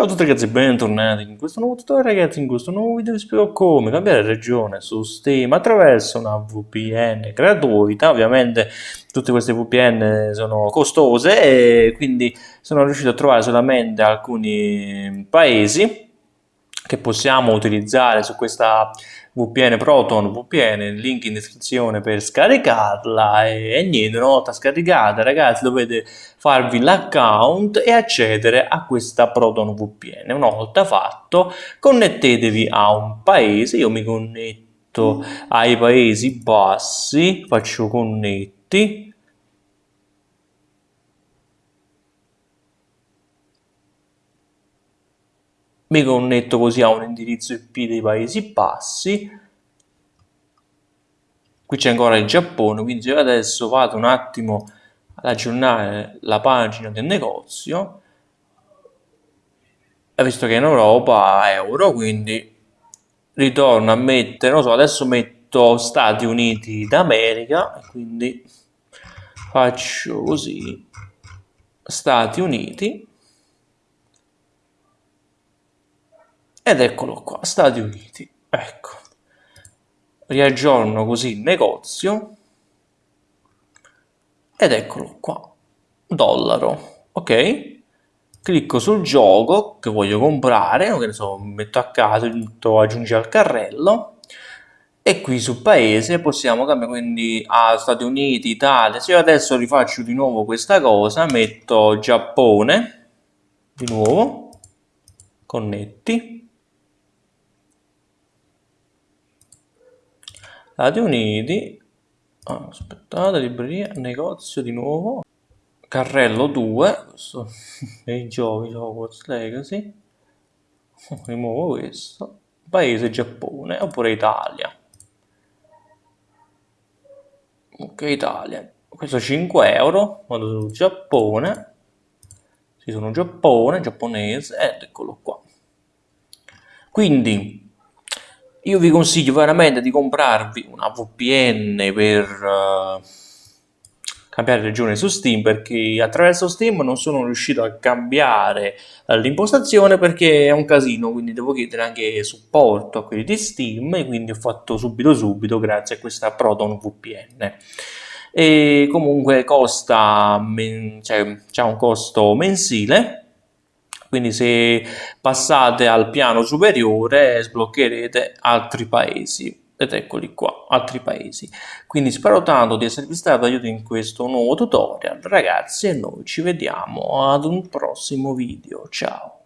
Ciao a tutti ragazzi, bentornati in questo nuovo tutorial ragazzi, in questo nuovo video vi spiego come cambiare regione su Steam attraverso una VPN gratuita, ovviamente tutte queste VPN sono costose e quindi sono riuscito a trovare solamente alcuni paesi che possiamo utilizzare su questa VPN Proton VPN, link in descrizione per scaricarla. E, e niente, una volta scaricata ragazzi dovete farvi l'account e accedere a questa Proton VPN. Una volta fatto connettetevi a un paese, io mi connetto ai paesi bassi, faccio connetti mi connetto così a un indirizzo IP dei Paesi Bassi. Qui c'è ancora il Giappone quindi io adesso vado un attimo ad aggiornare la pagina del negozio e visto che in Europa euro quindi ritorno a mettere non so adesso metto Stati Uniti d'America quindi faccio così Stati Uniti ed eccolo qua Stati Uniti. Ecco. Riaggiorno così il negozio. Ed eccolo qua dollaro ok? Clicco sul gioco che voglio comprare che ne so metto a caso metto aggiungi al carrello. E qui su paese possiamo cambiare quindi a Stati Uniti, Italia. Se io adesso rifaccio di nuovo questa cosa metto Giappone di nuovo connetti Stati Uniti, ah, aspettate, libreria, negozio di nuovo, carrello 2, questo dei giochi, Hogwarts Legacy, rimuovo questo, paese Giappone oppure Italia. Ok, Italia. Questo 5 euro, vado su Giappone, ci sono Giappone, giapponese, ed eccolo qua. Quindi io vi consiglio veramente di comprarvi una VPN per uh, cambiare regione su Steam perché attraverso Steam non sono riuscito a cambiare uh, l'impostazione perché è un casino quindi devo chiedere anche supporto a quelli di Steam e quindi ho fatto subito subito grazie a questa Proton VPN e comunque costa cioè, c'è un costo mensile quindi se passate al piano superiore sbloccherete altri paesi ed eccoli qua, altri paesi. Quindi spero tanto di esservi stato d'aiuto in questo nuovo tutorial, ragazzi, e noi ci vediamo ad un prossimo video. Ciao!